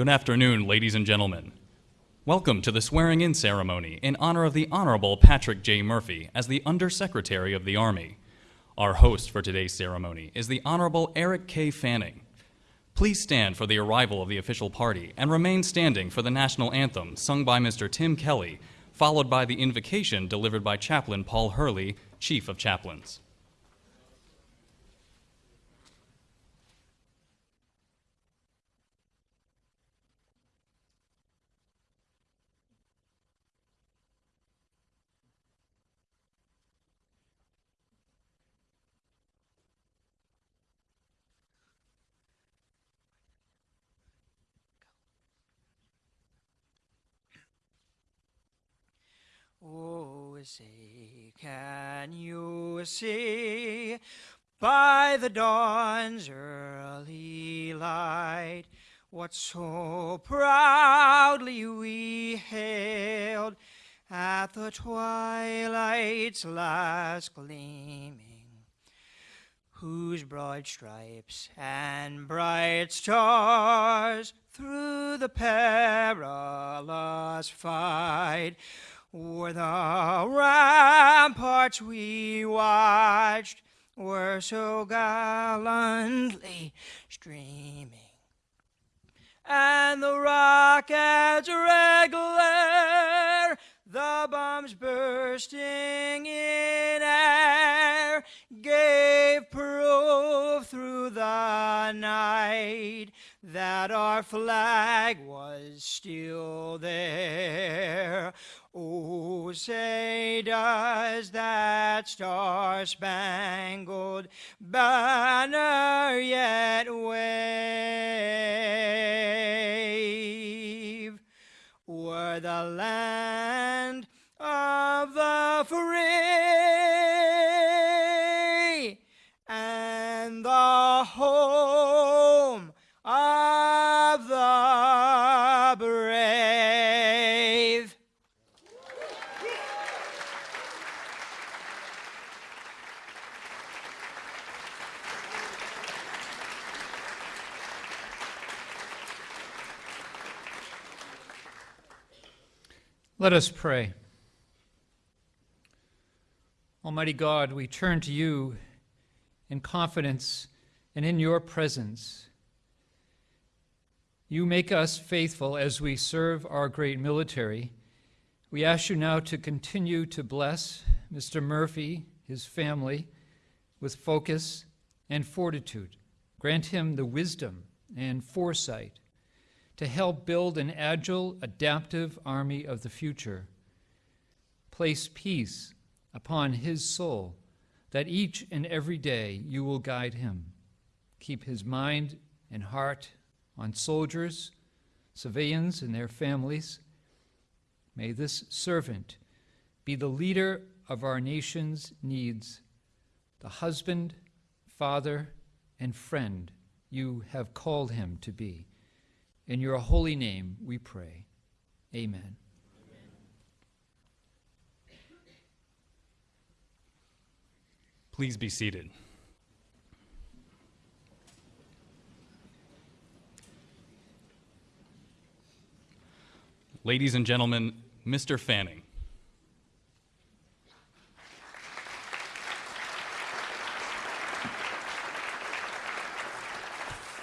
Good afternoon, ladies and gentlemen. Welcome to the swearing in ceremony in honor of the Honorable Patrick J. Murphy as the Undersecretary of the Army. Our host for today's ceremony is the Honorable Eric K. Fanning. Please stand for the arrival of the official party and remain standing for the national anthem sung by Mr. Tim Kelly, followed by the invocation delivered by Chaplain Paul Hurley, Chief of Chaplains. Oh, say, can you see by the dawn's early light what so proudly we hailed at the twilight's last gleaming? whose broad stripes and bright stars through the perilous fight were the ramparts we watched were so gallantly streaming. And the rockets' red glare, the bombs bursting in air, gave proof through the night that our flag was still there. Oh, say, does that star spangled banner yet wave? Were the land of the free Let us pray. Almighty God, we turn to you in confidence and in your presence. You make us faithful as we serve our great military. We ask you now to continue to bless Mr. Murphy, his family, with focus and fortitude. Grant him the wisdom and foresight to help build an agile, adaptive army of the future. Place peace upon his soul that each and every day you will guide him. Keep his mind and heart on soldiers, civilians, and their families. May this servant be the leader of our nation's needs, the husband, father, and friend you have called him to be. In your holy name we pray. Amen. Please be seated. Ladies and gentlemen, Mr. Fanning.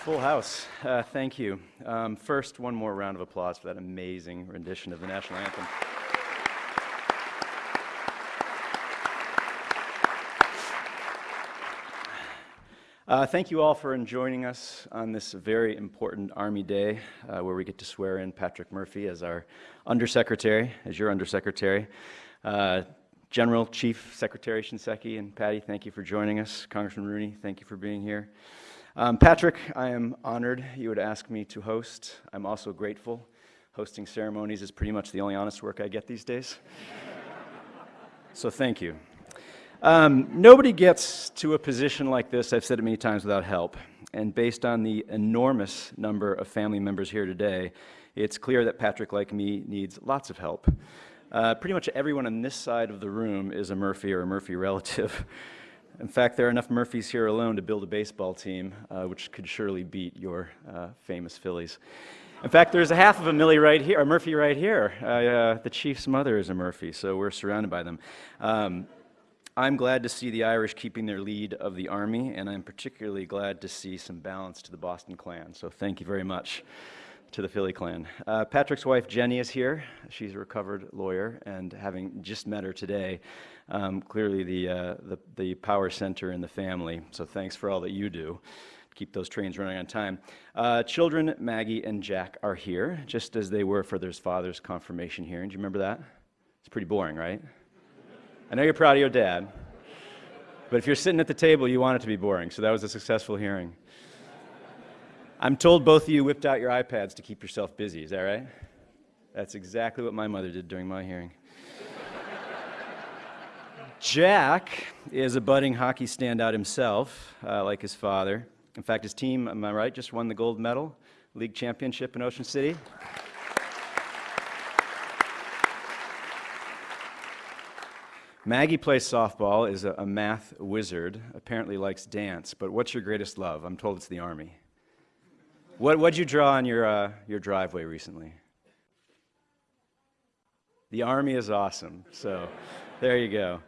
Full house. Uh, thank you. Um, first, one more round of applause for that amazing rendition of the national anthem. Uh, thank you all for joining us on this very important Army Day uh, where we get to swear in Patrick Murphy as our Undersecretary, as your Undersecretary. Uh, General Chief Secretary Shinseki and Patty, thank you for joining us. Congressman Rooney, thank you for being here. Um, Patrick, I am honored you would ask me to host. I'm also grateful. Hosting ceremonies is pretty much the only honest work I get these days. so thank you. Um, nobody gets to a position like this, I've said it many times, without help. And based on the enormous number of family members here today, it's clear that Patrick, like me, needs lots of help. Uh, pretty much everyone on this side of the room is a Murphy or a Murphy relative. In fact, there are enough Murphys here alone to build a baseball team, uh, which could surely beat your uh, famous Phillies. In fact, there's a half of a Milley right here, a Murphy right here. Uh, uh, the chief's mother is a Murphy, so we're surrounded by them. Um, I'm glad to see the Irish keeping their lead of the Army, and I'm particularly glad to see some balance to the Boston clan. So thank you very much to the Philly clan. Uh, Patrick's wife Jenny is here. She's a recovered lawyer, and having just met her today, um, clearly the, uh, the, the power center in the family. So thanks for all that you do. To keep those trains running on time. Uh, children, Maggie and Jack, are here, just as they were for their father's confirmation hearing. Do you remember that? It's pretty boring, right? I know you're proud of your dad, but if you're sitting at the table, you want it to be boring. So that was a successful hearing. I'm told both of you whipped out your iPads to keep yourself busy. Is that right? That's exactly what my mother did during my hearing. Jack is a budding hockey standout himself, uh, like his father. In fact, his team, am I right, just won the gold medal, league championship in Ocean City. Maggie plays softball, is a, a math wizard, apparently likes dance, but what's your greatest love? I'm told it's the Army. What did you draw on your, uh, your driveway recently? The Army is awesome. So there you go.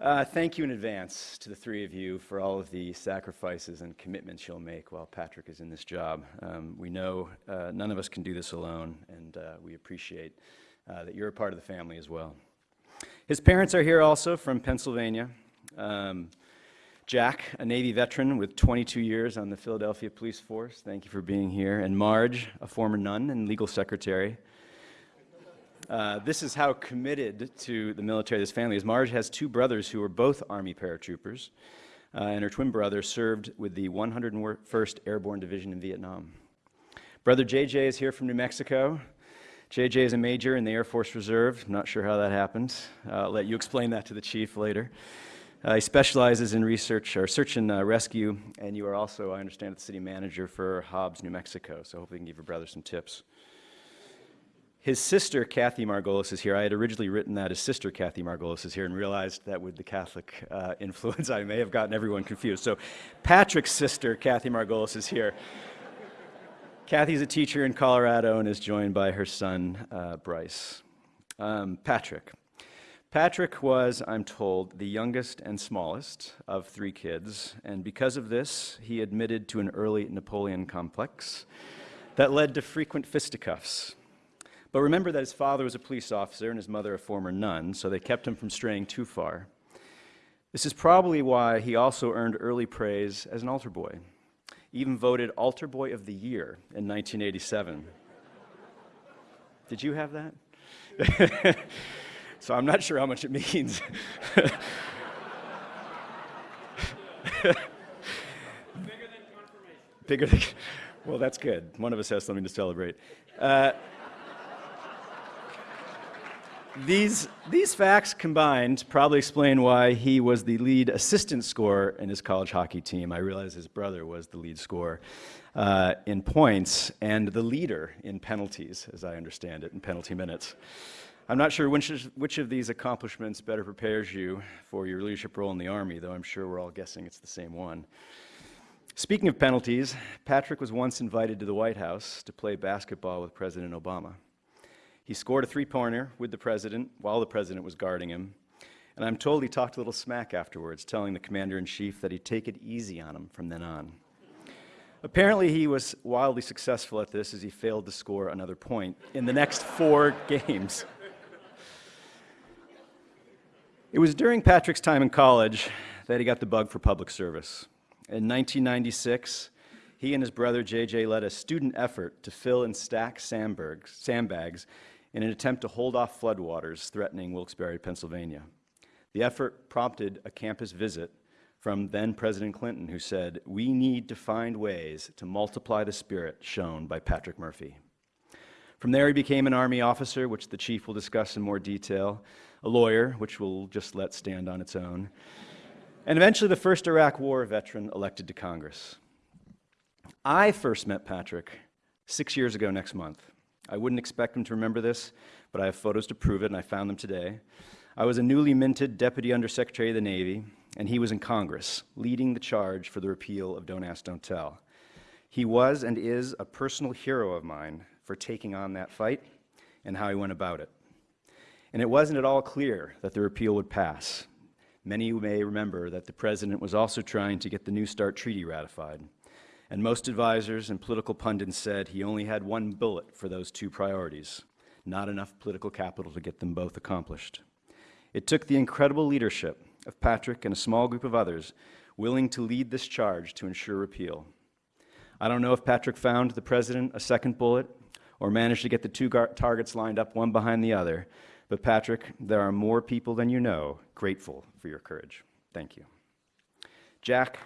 Uh, thank you in advance to the three of you for all of the sacrifices and commitments you'll make while Patrick is in this job. Um, we know uh, none of us can do this alone, and uh, we appreciate uh, that you're a part of the family as well. His parents are here also from Pennsylvania. Um, Jack, a Navy veteran with 22 years on the Philadelphia Police Force, thank you for being here. And Marge, a former nun and legal secretary. Uh, this is how committed to the military this family is. Marge has two brothers who are both Army paratroopers, uh, and her twin brother served with the 101st Airborne Division in Vietnam. Brother JJ is here from New Mexico. JJ is a major in the Air Force Reserve. Not sure how that happened. Uh, I'll let you explain that to the chief later. Uh, he specializes in research or search and uh, rescue, and you are also, I understand, the city manager for Hobbs, New Mexico. So hopefully, you can give your brother some tips. His sister, Kathy Margolis, is here. I had originally written that his sister, Kathy Margolis, is here and realized that with the Catholic uh, influence, I may have gotten everyone confused. So, Patrick's sister, Kathy Margolis, is here. Kathy's a teacher in Colorado and is joined by her son, uh, Bryce. Um, Patrick. Patrick was, I'm told, the youngest and smallest of three kids, and because of this, he admitted to an early Napoleon complex that led to frequent fisticuffs. But remember that his father was a police officer and his mother a former nun, so they kept him from straying too far. This is probably why he also earned early praise as an altar boy, even voted Altar Boy of the Year in 1987. Did you have that? So I'm not sure how much it means. Bigger than confirmation. Bigger than, well, that's good. One of us has something to celebrate. Uh, these, these facts combined probably explain why he was the lead assistant scorer in his college hockey team. I realize his brother was the lead scorer uh, in points and the leader in penalties, as I understand it, in penalty minutes. I'm not sure which, is, which of these accomplishments better prepares you for your leadership role in the Army, though I'm sure we're all guessing it's the same one. Speaking of penalties, Patrick was once invited to the White House to play basketball with President Obama. He scored a three pointer with the president while the president was guarding him. And I'm told he talked a little smack afterwards, telling the commander in chief that he'd take it easy on him from then on. Apparently, he was wildly successful at this as he failed to score another point in the next four games. It was during Patrick's time in college that he got the bug for public service. In 1996, he and his brother JJ led a student effort to fill and stack sandbags in an attempt to hold off floodwaters threatening Wilkes-Barre, Pennsylvania. The effort prompted a campus visit from then President Clinton, who said, We need to find ways to multiply the spirit shown by Patrick Murphy. From there, he became an Army officer, which the chief will discuss in more detail, a lawyer, which we'll just let stand on its own, and eventually the first Iraq War veteran elected to Congress. I first met Patrick six years ago next month. I wouldn't expect him to remember this, but I have photos to prove it, and I found them today. I was a newly minted Deputy Undersecretary of the Navy, and he was in Congress, leading the charge for the repeal of Don't Ask, Don't Tell. He was and is a personal hero of mine for taking on that fight and how he went about it. And it wasn't at all clear that the repeal would pass. Many may remember that the president was also trying to get the New START treaty ratified. And most advisors and political pundits said he only had one bullet for those two priorities, not enough political capital to get them both accomplished. It took the incredible leadership of Patrick and a small group of others willing to lead this charge to ensure repeal. I don't know if Patrick found the president a second bullet or managed to get the two targets lined up one behind the other, but Patrick, there are more people than you know grateful for your courage. Thank you. Jack.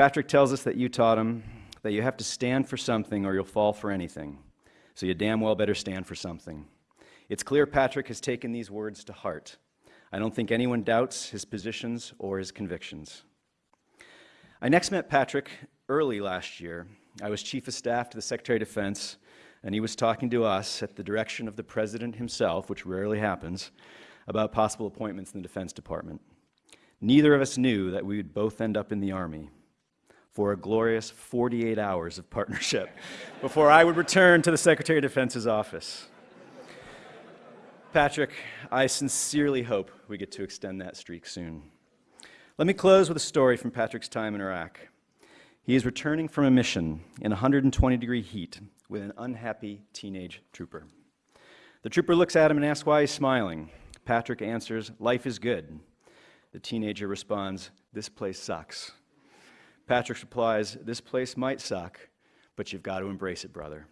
Patrick tells us that you taught him that you have to stand for something or you'll fall for anything. So you damn well better stand for something. It's clear Patrick has taken these words to heart. I don't think anyone doubts his positions or his convictions. I next met Patrick early last year. I was chief of staff to the Secretary of Defense, and he was talking to us at the direction of the president himself, which rarely happens, about possible appointments in the Defense Department. Neither of us knew that we would both end up in the Army for a glorious 48 hours of partnership before I would return to the Secretary of Defense's office. Patrick, I sincerely hope we get to extend that streak soon. Let me close with a story from Patrick's time in Iraq. He is returning from a mission in 120 degree heat with an unhappy teenage trooper. The trooper looks at him and asks why he's smiling. Patrick answers, Life is good. The teenager responds, This place sucks. Patrick replies, This place might suck, but you've got to embrace it, brother.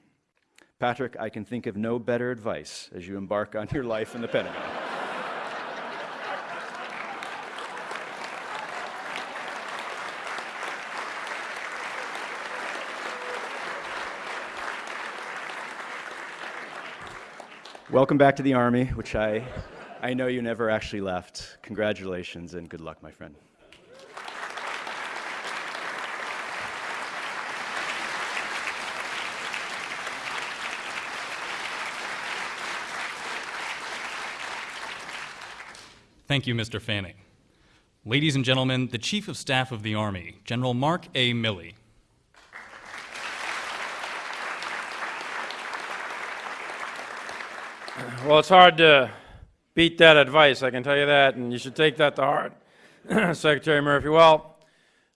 Patrick, I can think of no better advice as you embark on your life in the Pentagon. Welcome back to the Army, which I, I know you never actually left. Congratulations and good luck, my friend. Thank you, Mr. Fanning. Ladies and gentlemen, the Chief of Staff of the Army, General Mark A. Milley. Well, it's hard to beat that advice, I can tell you that, and you should take that to heart, Secretary Murphy. Well,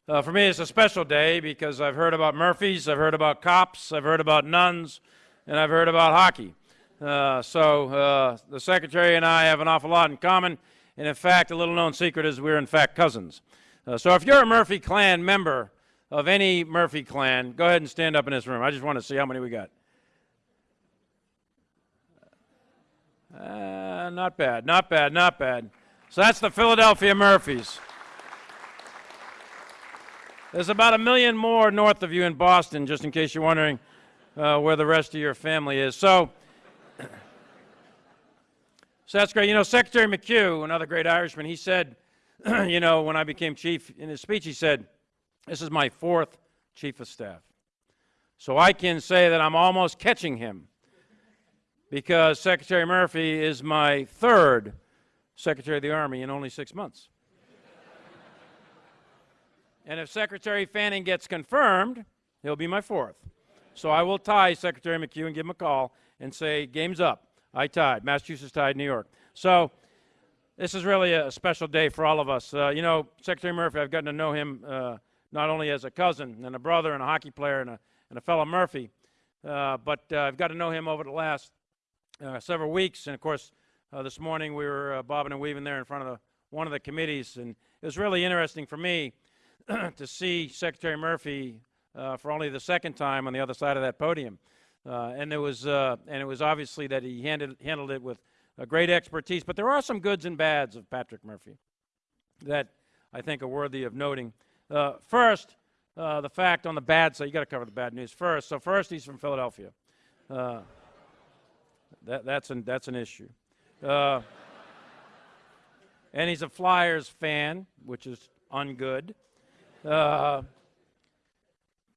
uh, for me, it's a special day because I've heard about Murphys, I've heard about cops, I've heard about nuns, and I've heard about hockey. Uh, so uh, the Secretary and I have an awful lot in common, and in fact, a little known secret is we're in fact cousins. Uh, so if you're a Murphy clan member of any Murphy clan, go ahead and stand up in this room. I just want to see how many we got. Uh, not bad, not bad, not bad. So that's the Philadelphia Murphys. There's about a million more north of you in Boston, just in case you're wondering uh, where the rest of your family is. So, so that's great. You know, Secretary McHugh, another great Irishman, he said, you know, when I became chief, in his speech, he said, This is my fourth chief of staff. So I can say that I'm almost catching him because Secretary Murphy is my third Secretary of the Army in only six months. and if Secretary Fanning gets confirmed, he'll be my fourth. So I will tie Secretary McHugh and give him a call and say, game's up. I tied. Massachusetts tied New York. So this is really a special day for all of us. Uh, you know, Secretary Murphy, I've gotten to know him uh, not only as a cousin and a brother and a hockey player and a, and a fellow Murphy, uh, but uh, I've got to know him over the last uh, several weeks. And of course, uh, this morning we were bobbing and weaving there in front of the, one of the committees. And it was really interesting for me to see Secretary Murphy for only the second time on the other side of that podium. Uh, and, it was, and it was obviously that he handled, handled it with great expertise. But there are some goods and bads of Patrick Murphy that I think are worthy of noting. first, the fact on the bad side, you got to cover the bad news first. So, first, he's from Philadelphia. That, that's, an, that's an issue. Uh, and he's a Flyers fan, which is ungood. Uh,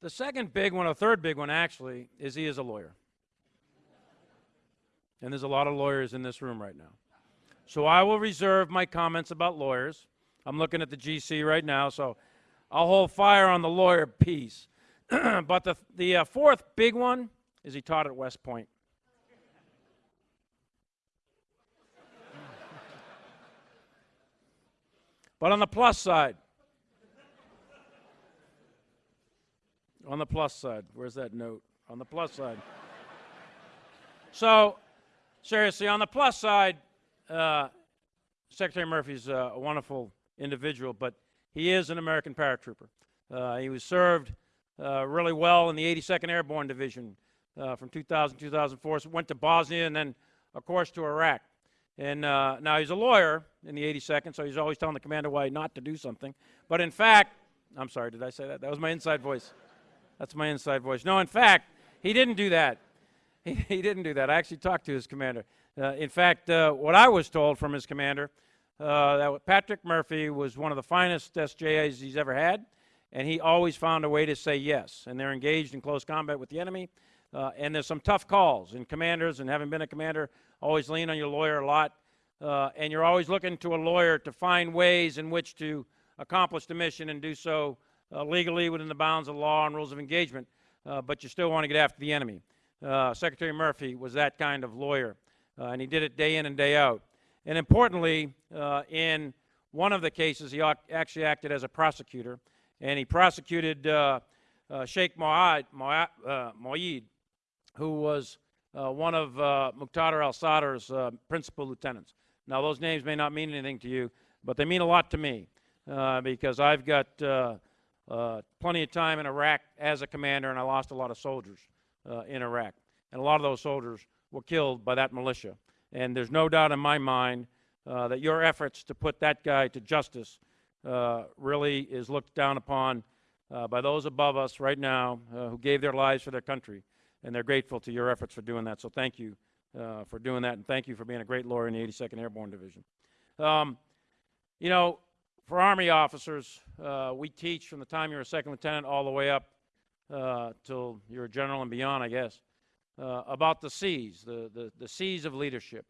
the second big one, or third big one actually, is he is a lawyer. And there's a lot of lawyers in this room right now. So I will reserve my comments about lawyers. I'm looking at the GC right now, so I'll hold fire on the lawyer piece. but the, the uh, fourth big one is he taught at West Point. but on the plus side, on the plus side, where's that note? On the plus side. so, seriously, on the plus side, uh, Secretary Murphy's uh, a wonderful individual, but he is an American paratrooper. Uh, he was served uh, really well in the 82nd Airborne Division uh, from 2000 2004. So went to Bosnia and then, of course, to Iraq. And now he's a lawyer in the 82nd, so he's always telling the commander why not to do something. But in fact, I'm sorry, did I say that? That was my inside voice. That's my inside voice. No, in fact, he didn't do that. He, he didn't do that. I actually talked to his commander. Uh, in fact, uh, what I was told from his commander, uh, that Patrick Murphy was one of the finest SJAs he's ever had, and he always found a way to say yes. And they're engaged in close combat with the enemy. Uh, and there's some tough calls. And commanders, and having been a commander, always lean on your lawyer a lot. Uh, and you're always looking to a lawyer to find ways in which to accomplish the mission and do so legally within the bounds of law and rules of engagement. but you still want to get after the enemy. Uh, Secretary Murphy was that kind of lawyer, uh, and he did it day in and day out. And importantly, uh, in one of the cases, he actually acted as a prosecutor, and he prosecuted uh, uh, Sheikh Moayed, who was one of Muqtada al-Sadr's principal lieutenants. Now, those names may not mean anything to you, but they mean a lot to me because I've got plenty of time in Iraq as a commander, and I lost a lot of soldiers uh, in Iraq. And a lot of those soldiers were killed by that militia. And there's no doubt in my mind uh, that your efforts to put that guy to justice uh, really is looked down upon uh, by those above us right now uh, who gave their lives for their country. And they're grateful to your efforts for doing that. So thank you uh, for doing that. And thank you for being a great lawyer in the 82nd Airborne Division. Um, you know, for Army officers, we teach from the time you're a second lieutenant all the way up uh, till you're a general and beyond, I guess, uh, about the C's, the, the, the C's of leadership.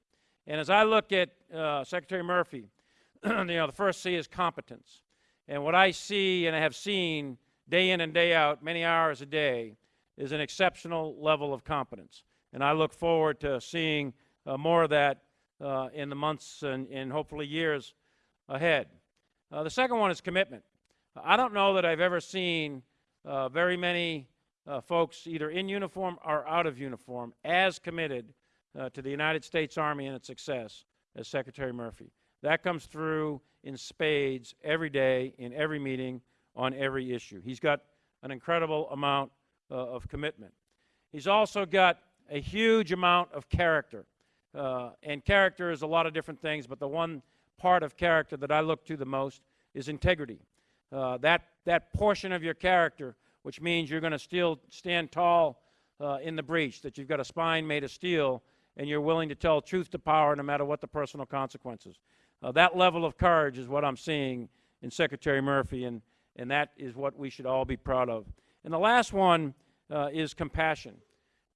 And as I look at uh, Secretary Murphy, you know, the first C is competence. And what I see and I have seen day in and day out, many hours a day, is an exceptional level of competence. And I look forward to seeing uh, more of that uh, in the months and, and hopefully years ahead. Uh, the second one is commitment. I don't know that I've ever seen uh, very many uh, folks, either in uniform or out of uniform, as committed uh, to the United States Army and its success as Secretary Murphy. That comes through in spades every day, in every meeting, on every issue. He's got an incredible amount uh, of commitment. He's also got a huge amount of character. Uh, and character is a lot of different things, but the one part of character that I look to the most is integrity. Uh, that, that portion of your character, which means you're going to still stand tall uh, in the breach, that you've got a spine made of steel, and you're willing to tell truth to power no matter what the personal consequences. Uh, that level of courage is what I'm seeing in Secretary Murphy, and, and that is what we should all be proud of. And the last one uh, is compassion.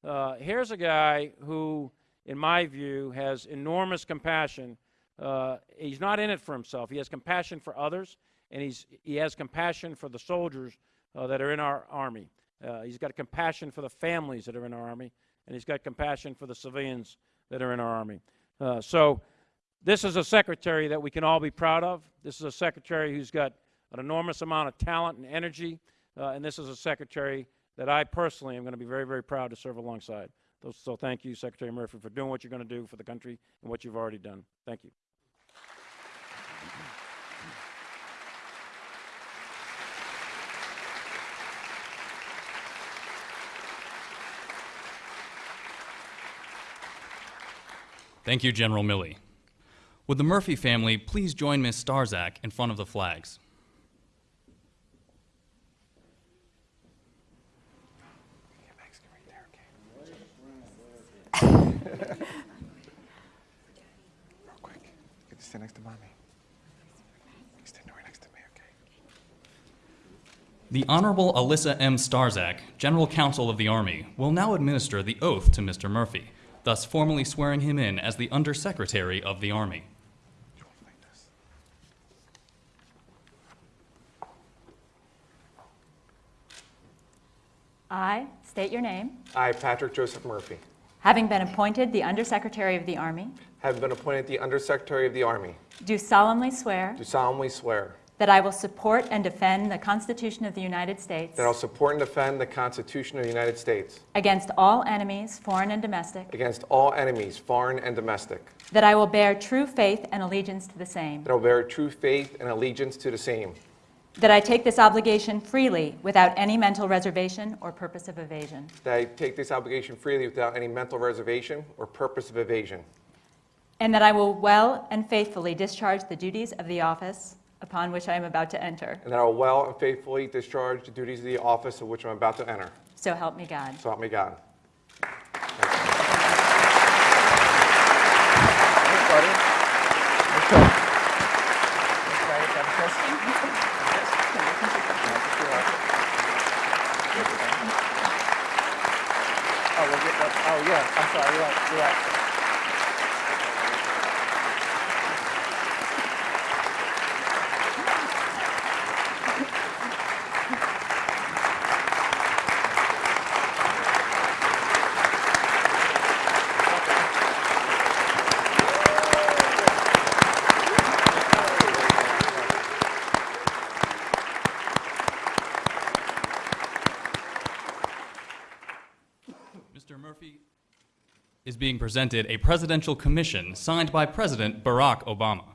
Uh, here's a guy who, in my view, has enormous compassion. Uh, he's not in it for himself. He has compassion for others and he's, he has compassion for the soldiers uh, that are in our army. Uh, he's got compassion for the families that are in our army, and he's got compassion for the civilians that are in our army. Uh, so, this is a secretary that we can all be proud of. This is a secretary who's got an enormous amount of talent and energy, uh, and this is a secretary that I personally am going to be very, very proud to serve alongside. So, thank you, Secretary Murphy, for doing what you're going to do for the country and what you've already done. Thank you. Thank you, General Milley. Would the Murphy family please join Ms. Starzak in front of the flags? Real quick, get to next to mommy. Stand right next to me, okay? The Honorable Alyssa M. Starzak, General Counsel of the Army, will now administer the oath to Mr. Murphy thus formally swearing him in as the Undersecretary of the Army. I state your name. I, Patrick Joseph Murphy. Having been appointed the Undersecretary of the Army. Have been appointed the Undersecretary of the Army. Do solemnly swear. Do solemnly swear that I will support and defend the Constitution of the United States that I'll support and defend the Constitution of the United States against all enemies, foreign and domestic, against all enemies, foreign and domestic, that I will bear true faith and allegiance to the same, that I will bear true faith and allegiance to the same, that I take this obligation freely without any mental reservation or purpose of evasion, that I take this obligation freely without any mental reservation or purpose of evasion, and that I will well and faithfully discharge the duties of the office upon which I am about to enter. and that I will well and faithfully discharge the duties of the office of which I'm about to enter. So help me God. So help me God. Oh, yeah, I'm sorry, you're right, you're right. Mr. Murphy is being presented a presidential commission signed by President Barack Obama.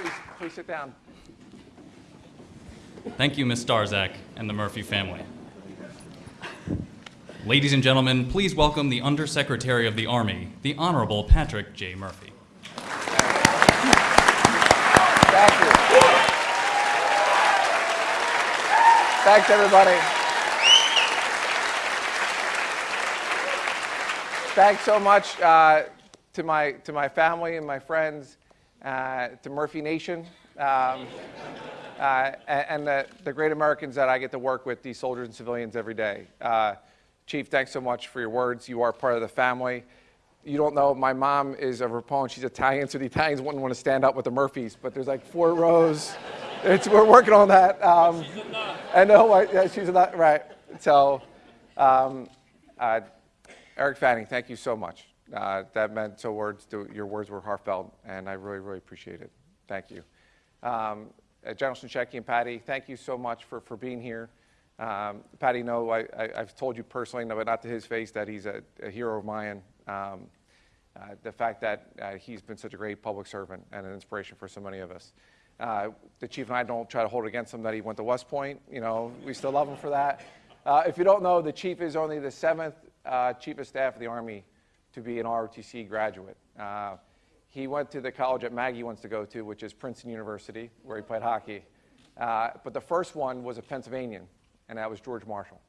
Please, please sit down. Thank you, Ms. Starzak and the Murphy family. Ladies and gentlemen, please welcome the Undersecretary of the Army, the Honorable Patrick J. Murphy. Thank you. Thanks, everybody. Thanks so much uh, to my to my family and my friends, uh, to Murphy Nation, um, uh, and, the, the great Americans that I get to work with, these soldiers and civilians every day. Uh, Chief, thanks so much for your words. You are part of the family. You don't know, my mom is a proponent. She's Italian, so the Italians wouldn't want to stand up with the Murphys, but there's like four rows. It's, we're working on that. Um, I know, I, yeah, she's not, right. So, um, uh, Eric Fanning, thank you so much. Uh, that meant so words, your words were heartfelt, and I really, really appreciate it. Thank you. Um, uh, General Shinseki and Patty, thank you so much for, for being here. Um, Patty, no, I, I've told you personally, no, but not to his face, that he's a, a hero of mine. Um, uh, the fact that uh, he's been such a great public servant and an inspiration for so many of us. Uh, the chief and I don't try to hold against him that he went to West Point. You know, we still love him for that. Uh, if you don't know, the chief is only the seventh uh, chief of staff of the Army to be an ROTC graduate. He went to the college that Maggie wants to go to, which is Princeton University, where he played hockey. Uh, but the first one was a Pennsylvanian, and that was George Marshall.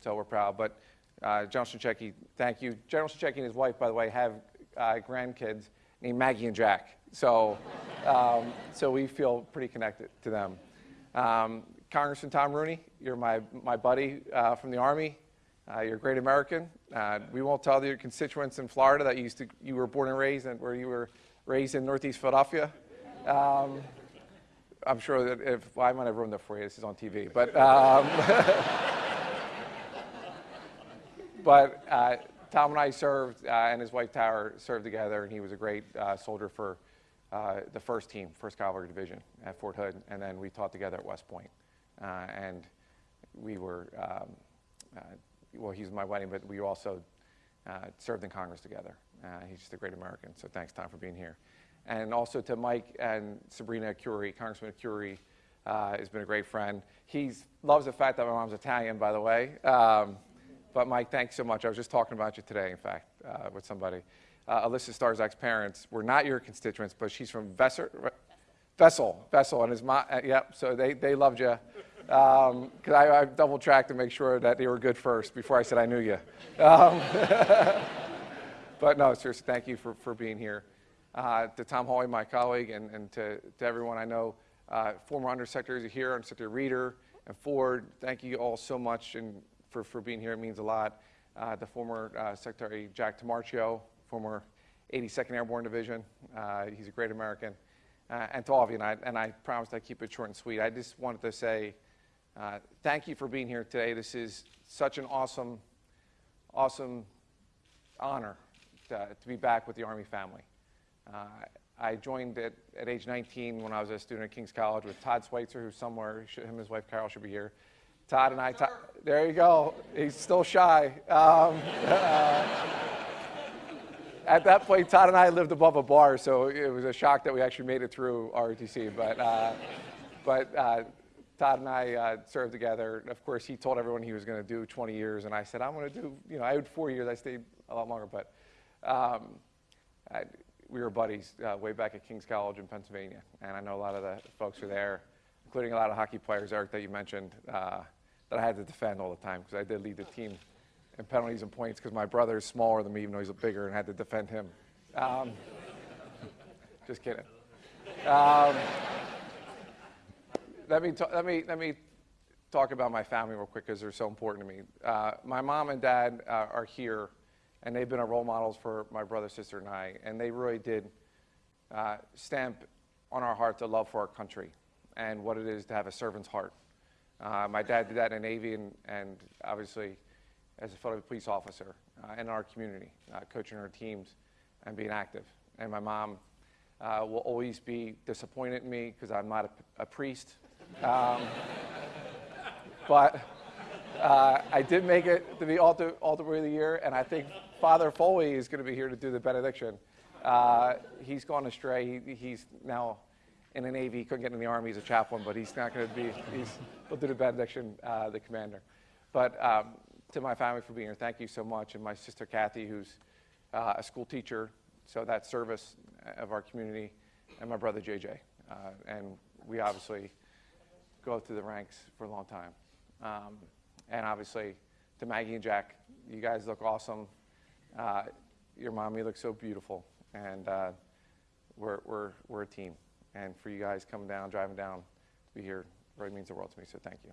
So we're proud. But uh, General Shinseki, thank you. General Shinseki and his wife, by the way, have uh, grandkids named Maggie and Jack. So, um, so we feel pretty connected to them. Um, Congressman Tom Rooney, you're my, my buddy uh, from the Army. Uh, you're a great American. Uh, we won't tell your constituents in Florida that you, used to, you were born and raised and where you were raised in Northeast Philadelphia. Um, I'm sure that if well, I might have ruined that for you. This is on TV, but um, but uh, Tom and I served, uh, and his wife Tower served together, and he was a great uh, soldier for uh, the first team, First Cavalry Division at Fort Hood, and then we taught together at West Point, uh, and we were. Um, uh, well, he's my wedding, but we also uh, served in Congress together. Uh, he's just a great American, so thanks, Tom, for being here. And also to Mike and Sabrina Curie, Congressman Curie uh, has been a great friend. He loves the fact that my mom's Italian, by the way. Um, but Mike, thanks so much. I was just talking about you today, in fact, uh, with somebody. Uh, Alyssa Starzak's parents were not your constituents, but she's from Vesser, Vessel, Vessel, and his mom, uh, yep, so they, they loved you. Because um, I, I double checked to make sure that they were good first before I said I knew you. Um, but no, seriously, thank you for, for being here. uh, to Tom Hawley, my colleague, and, and to, to everyone I know, uh, former undersecretaries here, Undersecretary Reeder and Ford. Thank you all so much and for, for being here. It means a lot. Uh, the former uh, Secretary Jack Tamarcio, former 82nd Airborne Division. Uh, he's a great American. Uh, and to all of you, and I, and I promised I'd keep it short and sweet. I just wanted to say uh, thank you for being here today. This is such an awesome, awesome honor to, to be back with the Army family. Uh, I joined at, at age 19 when I was a student at King's College with Todd Schweitzer, who's somewhere, should, him and his wife Carol should be here. Todd and I, Todd, there you go. He's still shy. Um, uh, at that point, Todd and I lived above a bar, so it was a shock that we actually made it through ROTC. But, uh, but uh, Todd and I uh, served together. Of course, he told everyone he was going to do 20 years, and I said, I'm going to do, you know, I had four years. I stayed a lot longer, but um, I, we were buddies uh, way back at King's College in Pennsylvania, and I know a lot of the folks are there, including a lot of hockey players, Eric, that you mentioned, uh, that I had to defend all the time because I did lead the team in penalties and points because my brother is smaller than me, even though he's bigger, and I had to defend him. Um, just kidding. Um, let me, let, me, let me talk about my family real quick because they're so important to me. Uh, my mom and dad uh, are here, and they've been our role models for my brother, sister, and I. And they really did uh, stamp on our heart the love for our country and what it is to have a servant's heart. Uh, my dad did that in the Navy and, and obviously as a federal police officer uh, in our community, uh, coaching our teams and being active. And my mom will always be disappointed in me because I'm not a, a priest. Um, but uh, I did make it to the altar, altar of the year, and I think Father Foley is going to be here to do the benediction. Uh, he's gone astray. He, he's now in the Navy. He couldn't get in the Army. He's a chaplain, but he's not going to be. He's, he'll do the benediction, uh, the commander. But um, to my family for being here, thank you so much, and my sister Kathy, who's uh, a school teacher, so that service of our community, and my brother JJ, uh, and we obviously go through the ranks for a long time. Um, and obviously, to Maggie and Jack, you guys look awesome. Uh, your mommy looks so beautiful, and uh, we're, we're, we're a team. And for you guys coming down, driving down to be here, really means the world to me, so thank you.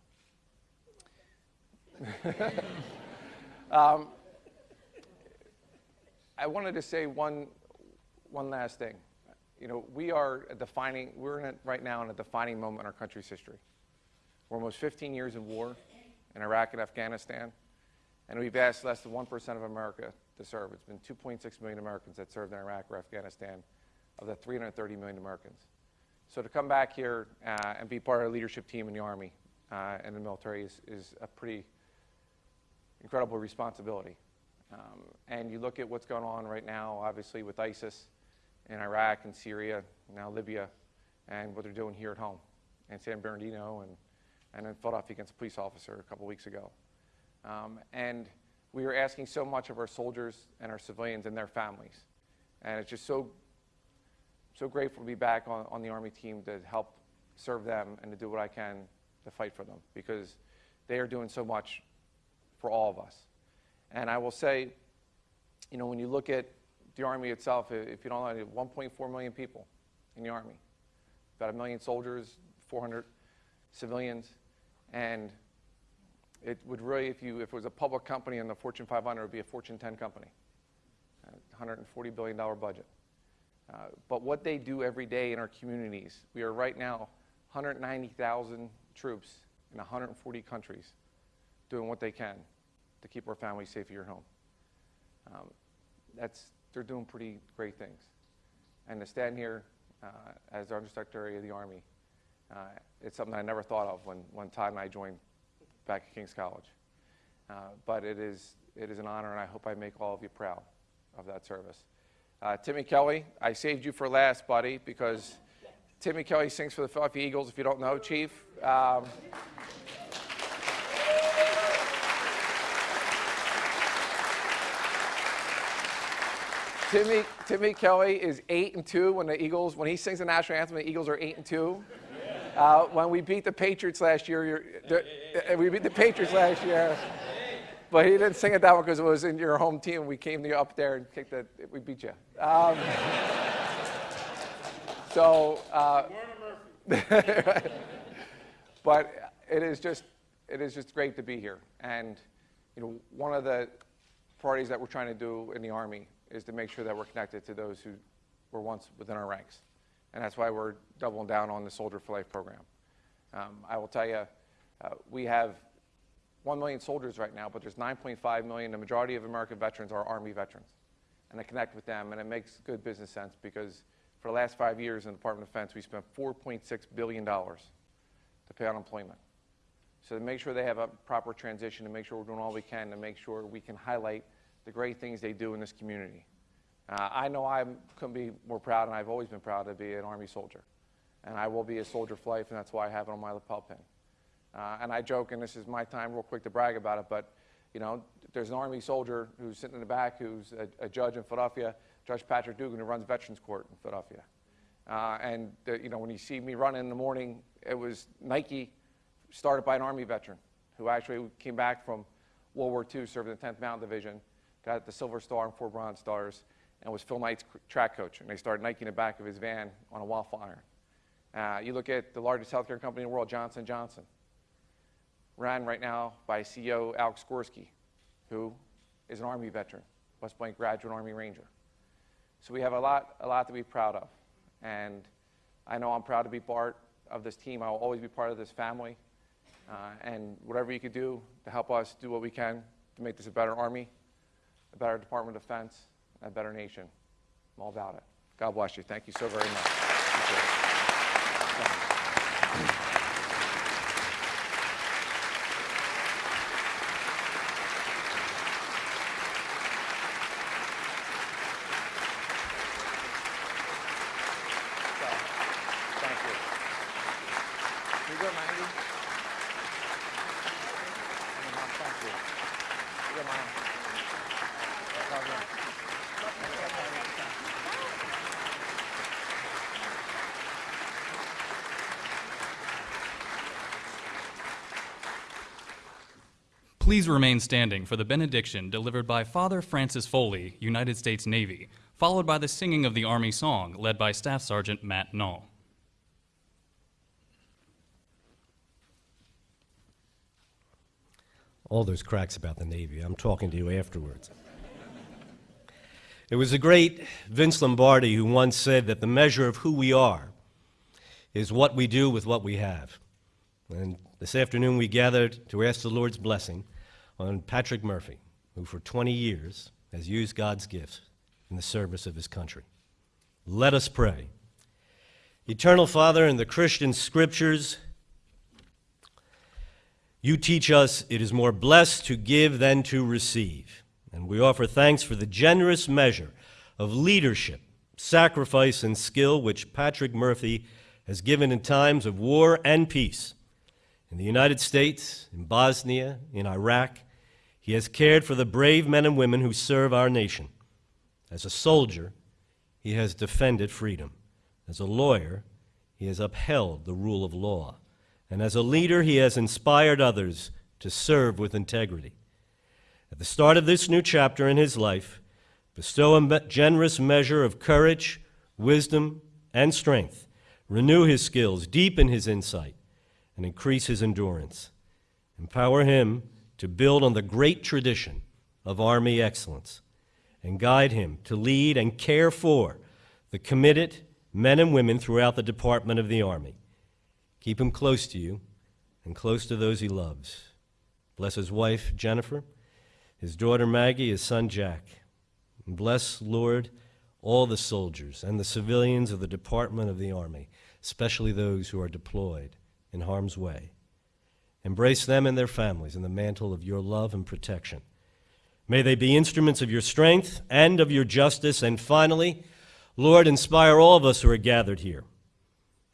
um, I wanted to say one, one last thing. You know, we are defining, we're in right now in a defining moment in our country's history. We're almost 15 years of war in Iraq and Afghanistan, and we've asked less than 1% of America to serve. It's been 2.6 million Americans that served in Iraq or Afghanistan of the 330 million Americans. So to come back here uh, and be part of a leadership team in the Army uh, and the military is, is a pretty incredible responsibility. Um, and you look at what's going on right now, obviously, with ISIS in Iraq and Syria, now Libya, and what they're doing here at home in San Bernardino and, and in Philadelphia against a police officer a couple weeks ago. Um, and we are asking so much of our soldiers and our civilians and their families. And it's just so, so grateful to be back on, on the Army team to help serve them and to do what I can to fight for them because they are doing so much for all of us. And I will say, you know, when you look at the Army itself, if you don't know, 1.4 million people in the Army, about a million soldiers, 400 civilians, and it would really, if, you, if it was a public company in the Fortune 500, it would be a Fortune 10 company, $140 billion budget. Uh, but what they do every day in our communities, we are right now 190,000 troops in 140 countries doing what they can to keep our families safe at your home. Um, that's, they're doing pretty great things. And to stand here uh, as Undersecretary of the Army, uh, it's something I never thought of when, when Todd and I joined back at King's College. Uh, but it is, it is an honor, and I hope I make all of you proud of that service. Uh, Timmy Kelly, I saved you for last, buddy, because Timmy Kelly sings for the Philadelphia Eagles, if you don't know, Chief. Um, Timmy, Timmy Kelly is eight and two when the Eagles, when he sings the national anthem, the Eagles are eight and two. Uh, when we beat the Patriots last year, uh, we beat the Patriots last year, but he didn't sing it that one because it was in your home team. We came you up there and kicked the, we beat you. Um, So, uh, but it is just it is just great to be here. And you know, one of the priorities that we're trying to do in the Army is to make sure that we're connected to those who were once within our ranks, and that's why we're doubling down on the Soldier for Life program. Um, I will tell you, uh, we have 1 million soldiers right now, but there's 9.5 million. The majority of American veterans are Army veterans. And I connect with them, and it makes good business sense because for the last five years in the Department of Defense, we spent $4.6 billion to pay unemployment. So to make sure they have a proper transition, to make sure we're doing all we can to make sure we can highlight the great things they do in this community. Uh, I know I couldn't be more proud, and I've always been proud to be an Army soldier. And I will be a soldier for life, and that's why I have it on my lapel pin. Uh, and I joke, and this is my time real quick to brag about it, but you know, there's an Army soldier who's sitting in the back who's a, a judge in Philadelphia, Judge Patrick Dugan, who runs Veterans Court in Philadelphia. Uh, and the, you know, when you see me running in the morning, it was Nike started by an Army veteran who actually came back from World War II, served in the 10th Mountain Division, got the Silver Star and four Bronze Stars, and was Phil Knight's track coach. And they started Nike in the back of his van on a waffle iron. Uh, you look at the largest healthcare company in the world, Johnson Johnson, ran right now by CEO Alex Gorsky, who is an Army veteran, West Point graduate Army Ranger. So we have a lot, a lot to be proud of. And I know I'm proud to be part of this team. I will always be part of this family. Uh, and whatever you can do to help us do what we can to make this a better Army, a better Department of Defense, a better nation. I'm all about it. God bless you. Thank you so very much. Thank you. You good, Maggie? Mom, thank you. You good, Mom? Love you. Please remain standing for the benediction delivered by Father Francis Foley, United States Navy, followed by the singing of the Army song led by Staff Sergeant Matt Null. all those cracks about the Navy. I'm talking to you afterwards. it was the great Vince Lombardi who once said that the measure of who we are is what we do with what we have. And this afternoon we gathered to ask the Lord's blessing on Patrick Murphy, who for 20 years has used God's gifts in the service of his country. Let us pray. Eternal Father, in the Christian scriptures, you teach us it is more blessed to give than to receive. And we offer thanks for the generous measure of leadership, sacrifice, and skill which Patrick Murphy has given in times of war and peace. In the United States, in Bosnia, in Iraq, he has cared for the brave men and women who serve our nation. As a soldier, he has defended freedom. As a lawyer, he has upheld the rule of law. And as a leader, he has inspired others to serve with integrity. At the start of this new chapter in his life, bestow a generous measure of courage, wisdom, and strength. Renew his skills, deepen his insight, and increase his endurance. Empower him to build on the great tradition of Army excellence, and guide him to lead and care for the committed men and women throughout the Department of the Army. Keep him close to you and close to those he loves. Bless his wife, Jennifer, his daughter, Maggie, his son, Jack. And bless, Lord, all the soldiers and the civilians of the Department of the Army, especially those who are deployed in harm's way. Embrace them and their families in the mantle of your love and protection. May they be instruments of your strength and of your justice. And finally, Lord, inspire all of us who are gathered here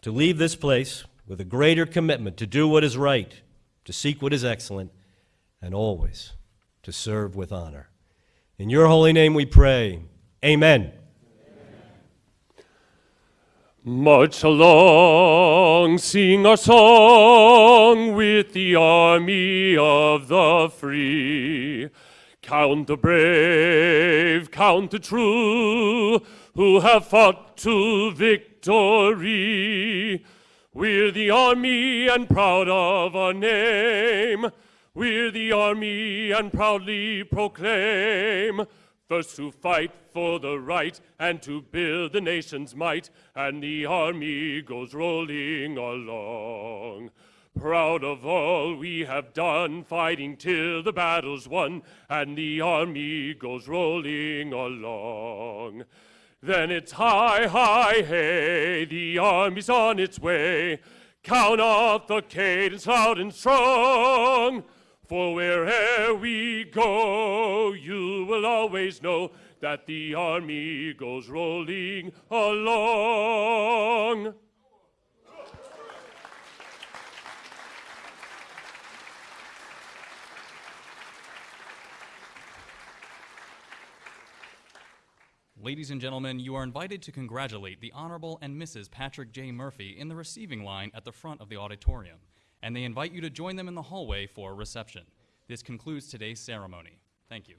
to leave this place with a greater commitment to do what is right, to seek what is excellent, and always to serve with honor. In your holy name we pray. Amen. March along, sing our song with the army of the free. Count the brave, count the true, who have fought to victory. We're the army and proud of our name. We're the army and proudly proclaim. First to fight for the right and to build the nation's might, and the army goes rolling along. Proud of all we have done, fighting till the battle's won, and the army goes rolling along. Then it's high, high, hey, the army's on its way. Count off the cadence loud and strong. For where'er we go, you will always know that the army goes rolling along. Ladies and gentlemen, you are invited to congratulate the Honorable and Mrs. Patrick J. Murphy in the receiving line at the front of the auditorium, and they invite you to join them in the hallway for a reception. This concludes today's ceremony. Thank you.